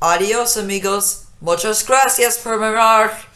Adiós amigos. Muchas gracias por mirar.